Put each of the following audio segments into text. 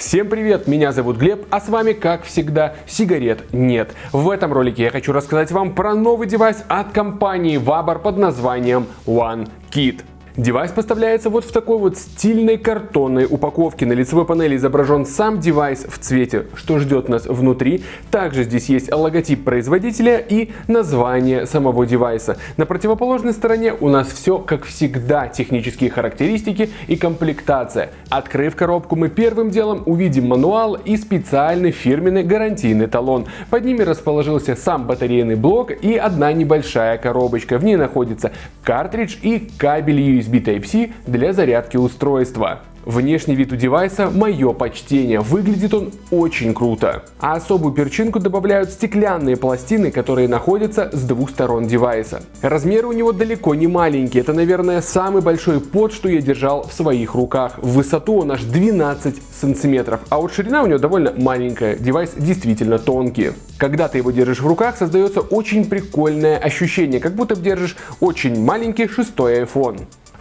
Всем привет, меня зовут Глеб, а с вами, как всегда, сигарет нет. В этом ролике я хочу рассказать вам про новый девайс от компании Vabor под названием OneKit. Девайс поставляется вот в такой вот стильной картонной упаковке. На лицевой панели изображен сам девайс в цвете, что ждет нас внутри. Также здесь есть логотип производителя и название самого девайса. На противоположной стороне у нас все, как всегда, технические характеристики и комплектация. Открыв коробку, мы первым делом увидим мануал и специальный фирменный гарантийный талон. Под ними расположился сам батарейный блок и одна небольшая коробочка. В ней находится картридж и кабель USB Type-C для зарядки устройства. Внешний вид у девайса – мое почтение, выглядит он очень круто. А особую перчинку добавляют стеклянные пластины, которые находятся с двух сторон девайса. Размеры у него далеко не маленькие, это, наверное, самый большой под, что я держал в своих руках. В высоту он аж 12 сантиметров, а вот ширина у него довольно маленькая, девайс действительно тонкий. Когда ты его держишь в руках, создается очень прикольное ощущение, как будто держишь очень маленький шестой iPhone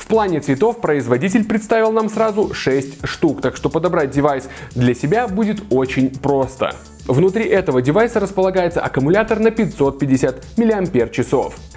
плане цветов производитель представил нам сразу 6 штук, так что подобрать девайс для себя будет очень просто. Внутри этого девайса располагается аккумулятор на 550 мАч.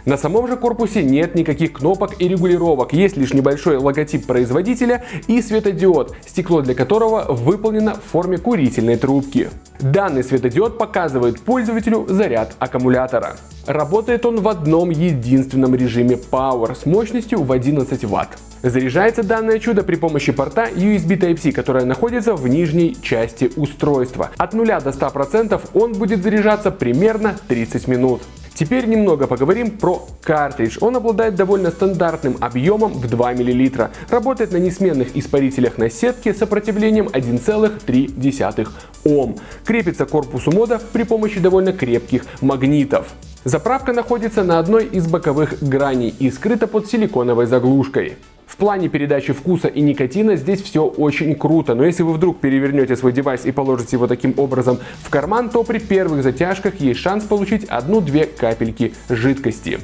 На самом же корпусе нет никаких кнопок и регулировок, есть лишь небольшой логотип производителя и светодиод, стекло для которого выполнено в форме курительной трубки. Данный светодиод показывает пользователю заряд аккумулятора. Работает он в одном единственном режиме Power с мощностью в 11 Вт. Заряжается данное чудо при помощи порта USB Type-C, которая находится в нижней части устройства. От 0 до 100% он будет заряжаться примерно 30 минут. Теперь немного поговорим про картридж. Он обладает довольно стандартным объемом в 2 мл. Работает на несменных испарителях на сетке с сопротивлением 1,3 Ом. Крепится к корпусу мода при помощи довольно крепких магнитов. Заправка находится на одной из боковых граней и скрыта под силиконовой заглушкой. В плане передачи вкуса и никотина здесь все очень круто, но если вы вдруг перевернете свой девайс и положите его таким образом в карман, то при первых затяжках есть шанс получить одну-две капельки жидкости.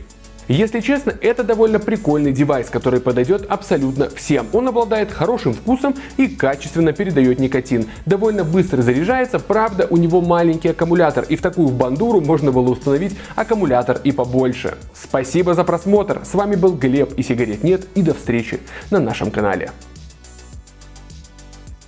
Если честно, это довольно прикольный девайс, который подойдет абсолютно всем. Он обладает хорошим вкусом и качественно передает никотин. Довольно быстро заряжается, правда у него маленький аккумулятор и в такую бандуру можно было установить аккумулятор и побольше. Спасибо за просмотр, с вами был Глеб и сигарет нет и до встречи на нашем канале.